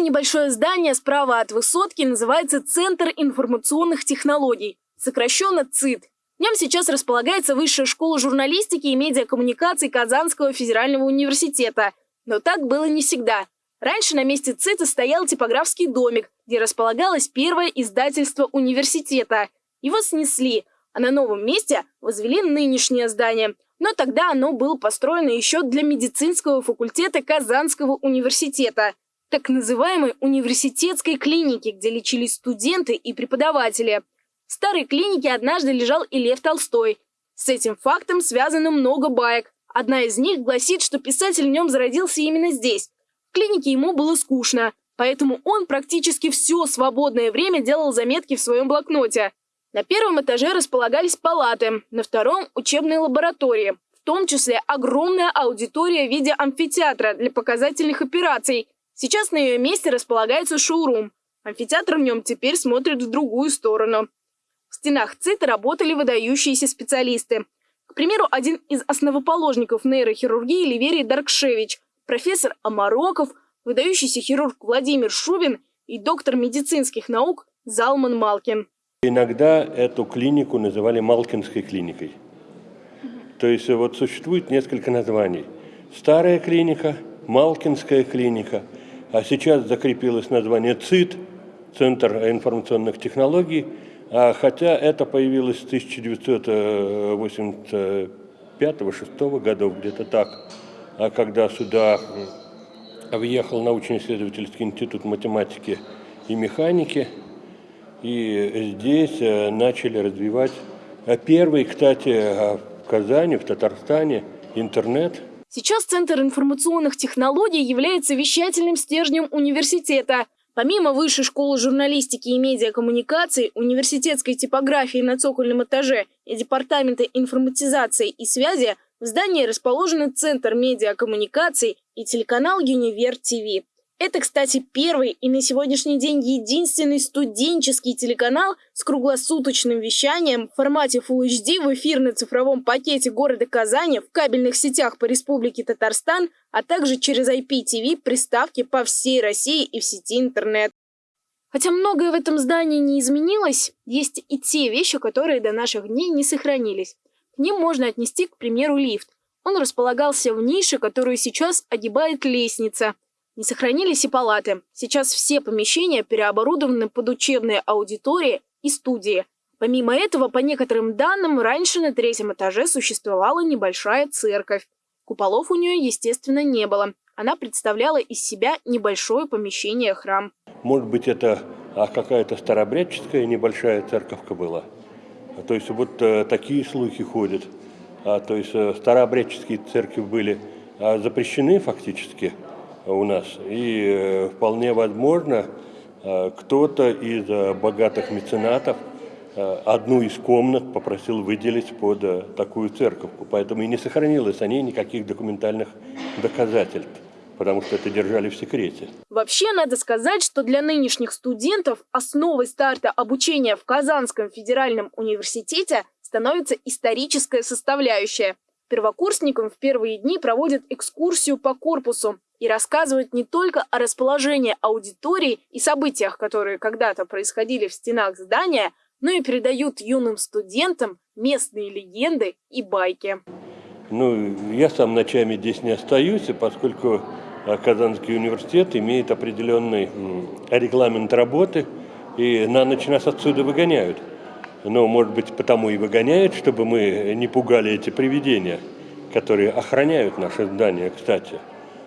Это небольшое здание справа от высотки называется Центр информационных технологий, сокращенно ЦИТ. В нем сейчас располагается Высшая школа журналистики и медиакоммуникаций Казанского федерального университета. Но так было не всегда. Раньше на месте ЦИТа стоял типографский домик, где располагалось первое издательство университета. Его снесли, а на новом месте возвели нынешнее здание. Но тогда оно было построено еще для медицинского факультета Казанского университета, так называемой университетской клиники, где лечились студенты и преподаватели. В старой клинике однажды лежал и Лев Толстой. С этим фактом связано много баек. Одна из них гласит, что писатель в нем зародился именно здесь. В клинике ему было скучно, поэтому он практически все свободное время делал заметки в своем блокноте. На первом этаже располагались палаты, на втором – учебные лаборатории, в том числе огромная аудитория в виде амфитеатра для показательных операций. Сейчас на ее месте располагается шоурум. Амфитеатр в нем теперь смотрит в другую сторону. В стенах ЦИТа работали выдающиеся специалисты. К примеру, один из основоположников нейрохирургии Ливерий Даркшевич, профессор Амароков, выдающийся хирург Владимир Шубин и доктор медицинских наук Залман Малкин. Иногда эту клинику называли Малкинской клиникой. То есть вот существует несколько названий. Старая клиника, Малкинская клиника, а сейчас закрепилось название ЦИТ, Центр информационных технологий, а хотя это появилось с 1985-6 годов, где-то так, а когда сюда въехал научно-исследовательский институт математики и механики, и здесь э, начали развивать а первый, кстати, э, в Казани, в Татарстане, интернет. Сейчас Центр информационных технологий является вещательным стержнем университета – Помимо Высшей школы журналистики и медиакоммуникаций, университетской типографии на цокольном этаже и Департамента информатизации и связи, в здании расположены Центр медиакоммуникаций и телеканал «Юнивер ТВ». Это, кстати, первый и на сегодняшний день единственный студенческий телеканал с круглосуточным вещанием в формате Full HD в эфирно-цифровом пакете города Казани в кабельных сетях по Республике Татарстан, а также через IPTV приставки по всей России и в сети интернет. Хотя многое в этом здании не изменилось, есть и те вещи, которые до наших дней не сохранились. К ним можно отнести, к примеру, лифт. Он располагался в нише, которую сейчас огибает лестница – не сохранились и палаты. Сейчас все помещения переоборудованы под учебные аудитории и студии. Помимо этого, по некоторым данным, раньше на третьем этаже существовала небольшая церковь. Куполов у нее, естественно, не было. Она представляла из себя небольшое помещение храм. Может быть, это а какая-то старобрядческая небольшая церковка была. То есть вот э, такие слухи ходят. А, то есть э, старообрядческие церкви были а, запрещены фактически у нас. И э, вполне возможно, э, кто-то из э, богатых меценатов одну из комнат попросил выделить под такую церковку. Поэтому и не сохранилось о ней никаких документальных доказательств потому что это держали в секрете. Вообще, надо сказать, что для нынешних студентов основой старта обучения в Казанском федеральном университете становится историческая составляющая. Первокурсникам в первые дни проводят экскурсию по корпусу, и рассказывают не только о расположении аудитории и событиях, которые когда-то происходили в стенах здания, но и передают юным студентам местные легенды и байки. Ну, я сам ночами здесь не остаюсь, поскольку а, Казанский университет имеет определенный регламент работы, и на ночь нас отсюда выгоняют. Но, может быть, потому и выгоняют, чтобы мы не пугали эти привидения, которые охраняют наше здание, кстати.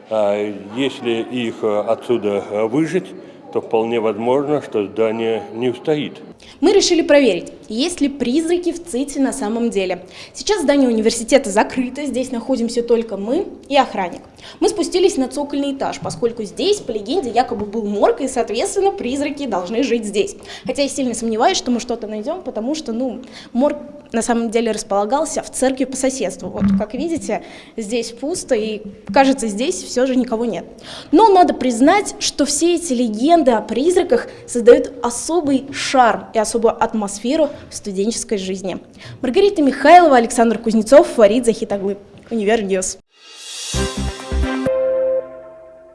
А если их э, отсюда э, выжить, то вполне возможно, что здание не устоит. Мы решили проверить, есть ли призраки в ЦИТе на самом деле. Сейчас здание университета закрыто, здесь находимся только мы и охранник. Мы спустились на цокольный этаж, поскольку здесь, по легенде, якобы был морг, и, соответственно, призраки должны жить здесь. Хотя я сильно сомневаюсь, что мы что-то найдем, потому что, ну, морг на самом деле располагался в церкви по соседству. Вот, как видите, здесь пусто, и, кажется, здесь все же никого нет. Но надо признать, что все эти легенды о призраках создают особый шарм и особую атмосферу в студенческой жизни. Маргарита Михайлова, Александр Кузнецов, Фарид Захитаглы. Univer News.